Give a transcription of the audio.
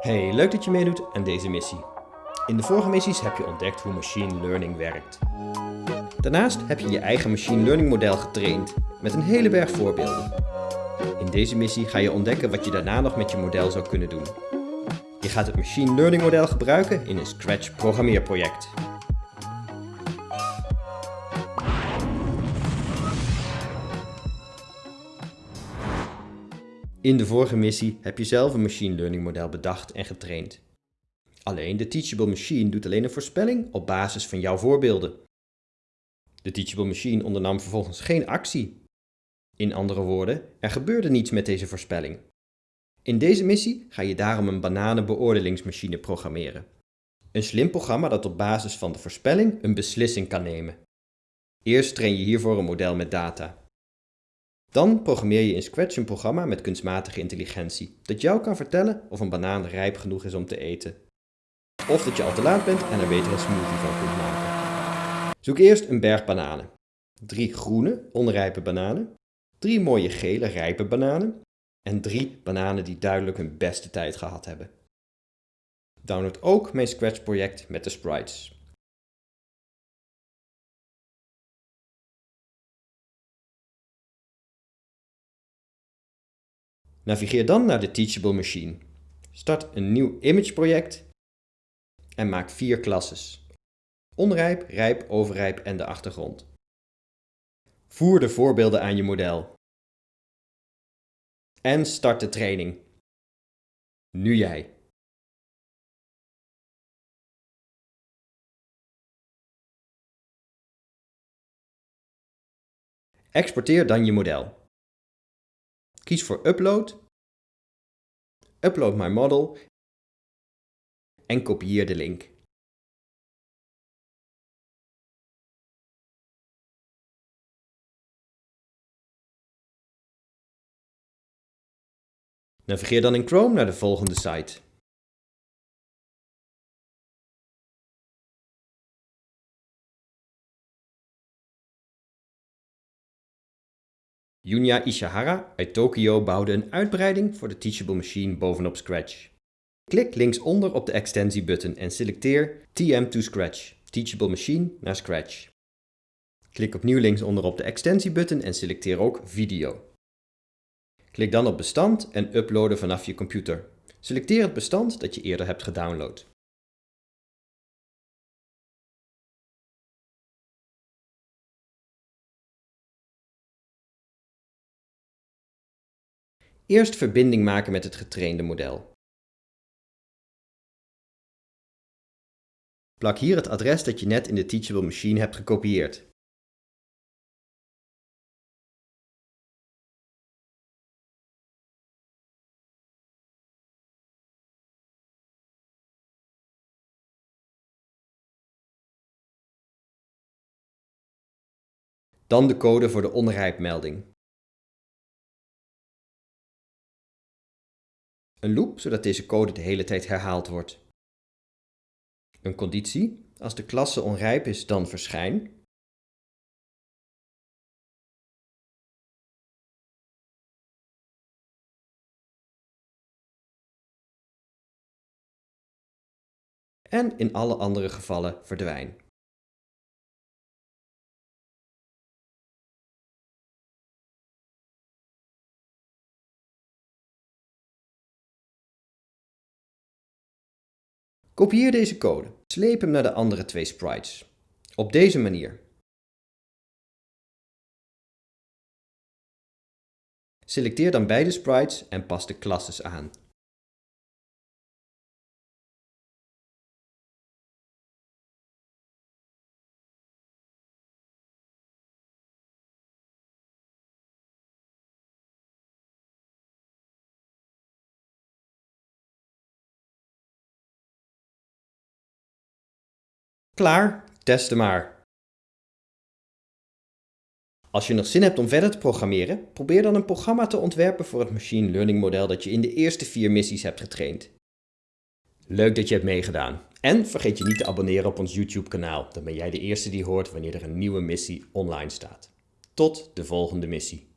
Hey, leuk dat je meedoet aan deze missie. In de vorige missies heb je ontdekt hoe machine learning werkt. Daarnaast heb je je eigen machine learning model getraind met een hele berg voorbeelden. In deze missie ga je ontdekken wat je daarna nog met je model zou kunnen doen. Je gaat het machine learning model gebruiken in een Scratch programmeerproject. In de vorige missie heb je zelf een machine learning model bedacht en getraind. Alleen de Teachable Machine doet alleen een voorspelling op basis van jouw voorbeelden. De Teachable Machine ondernam vervolgens geen actie. In andere woorden, er gebeurde niets met deze voorspelling. In deze missie ga je daarom een bananenbeoordelingsmachine programmeren. Een slim programma dat op basis van de voorspelling een beslissing kan nemen. Eerst train je hiervoor een model met data. Dan programmeer je in Scratch een programma met kunstmatige intelligentie, dat jou kan vertellen of een banaan rijp genoeg is om te eten. Of dat je al te laat bent en er beter een smoothie van kunt maken. Zoek eerst een berg bananen. Drie groene, onrijpe bananen. Drie mooie gele, rijpe bananen. En drie bananen die duidelijk hun beste tijd gehad hebben. Download ook mijn Scratch project met de sprites. Navigeer dan naar de Teachable Machine. Start een nieuw image project en maak vier klasses. Onrijp, rijp, overrijp en de achtergrond. Voer de voorbeelden aan je model. En start de training. Nu jij. Exporteer dan je model. Kies voor Upload, Upload my model en kopieer de link. Navigeer dan in Chrome naar de volgende site. Yunya Ishihara uit Tokio bouwde een uitbreiding voor de Teachable Machine bovenop Scratch. Klik linksonder op de extensie-button en selecteer TM to Scratch, Teachable Machine naar Scratch. Klik opnieuw linksonder op de extensie-button en selecteer ook Video. Klik dan op Bestand en uploaden vanaf je computer. Selecteer het bestand dat je eerder hebt gedownload. Eerst verbinding maken met het getrainde model. Plak hier het adres dat je net in de Teachable Machine hebt gekopieerd. Dan de code voor de onrijpmelding. Een loop, zodat deze code de hele tijd herhaald wordt. Een conditie, als de klasse onrijp is, dan verschijn. En in alle andere gevallen verdwijn. Kopieer deze code. Sleep hem naar de andere twee sprites. Op deze manier. Selecteer dan beide sprites en pas de classes aan. Klaar, testen maar. Als je nog zin hebt om verder te programmeren, probeer dan een programma te ontwerpen voor het machine learning model dat je in de eerste vier missies hebt getraind. Leuk dat je hebt meegedaan. En vergeet je niet te abonneren op ons YouTube kanaal, dan ben jij de eerste die hoort wanneer er een nieuwe missie online staat. Tot de volgende missie.